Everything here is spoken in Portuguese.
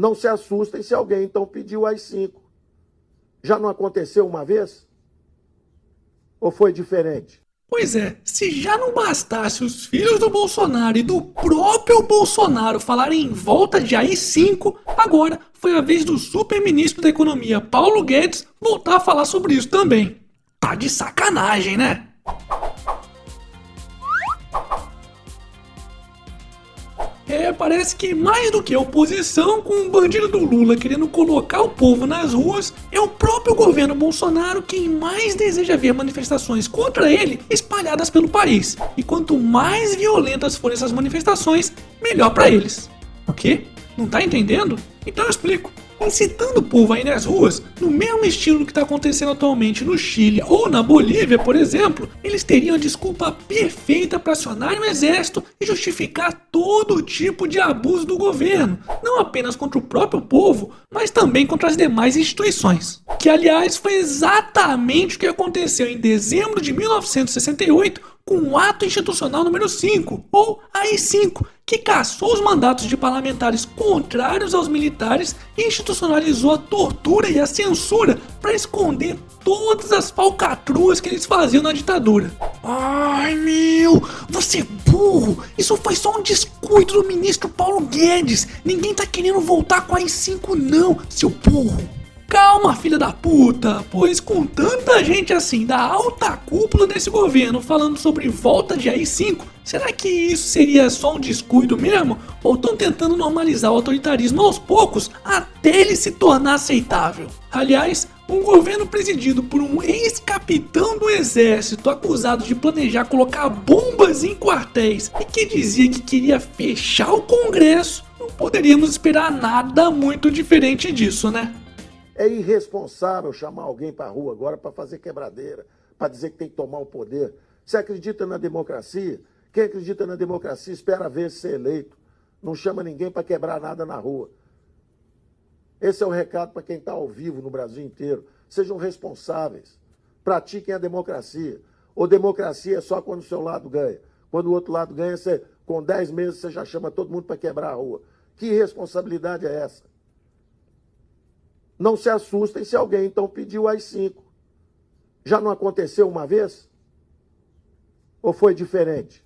Não se assustem se alguém então pediu as cinco. Já não aconteceu uma vez? Ou foi diferente? Pois é, se já não bastasse os filhos do Bolsonaro e do próprio Bolsonaro falarem em volta de AI-5, agora foi a vez do super-ministro da Economia Paulo Guedes voltar a falar sobre isso também. Tá de sacanagem, né? É, parece que mais do que a oposição com o bandido do Lula querendo colocar o povo nas ruas, é o próprio governo Bolsonaro quem mais deseja ver manifestações contra ele espalhadas pelo país. E quanto mais violentas forem essas manifestações, melhor para eles. O quê? Não tá entendendo? Então eu explico incitando o povo a ir nas ruas, no mesmo estilo que está acontecendo atualmente no Chile ou na Bolívia, por exemplo, eles teriam a desculpa perfeita para acionar o exército e justificar todo tipo de abuso do governo, não apenas contra o próprio povo, mas também contra as demais instituições. Que, aliás, foi exatamente o que aconteceu em dezembro de 1968 com o Ato Institucional número 5, ou AI-5, que cassou os mandatos de parlamentares contrários aos militares e institucionalizou a tortura e a censura para esconder todas as falcatruas que eles faziam na ditadura. Ai meu, você é burro! Isso foi só um descuido do ministro Paulo Guedes! Ninguém tá querendo voltar com a AI-5 não, seu burro! Calma, filha da puta, pois com tanta gente assim da alta cúpula desse governo falando sobre volta de AI-5, será que isso seria só um descuido mesmo? Ou estão tentando normalizar o autoritarismo aos poucos até ele se tornar aceitável? Aliás, um governo presidido por um ex-capitão do exército acusado de planejar colocar bombas em quartéis e que dizia que queria fechar o congresso, não poderíamos esperar nada muito diferente disso, né? É irresponsável chamar alguém para a rua agora para fazer quebradeira, para dizer que tem que tomar o poder. Você acredita na democracia? Quem acredita na democracia espera ver ser eleito. Não chama ninguém para quebrar nada na rua. Esse é o recado para quem está ao vivo no Brasil inteiro. Sejam responsáveis. Pratiquem a democracia. Ou democracia é só quando o seu lado ganha. Quando o outro lado ganha, você, com 10 meses você já chama todo mundo para quebrar a rua. Que irresponsabilidade é essa? Não se assustem se alguém então pediu as cinco. Já não aconteceu uma vez? Ou foi diferente?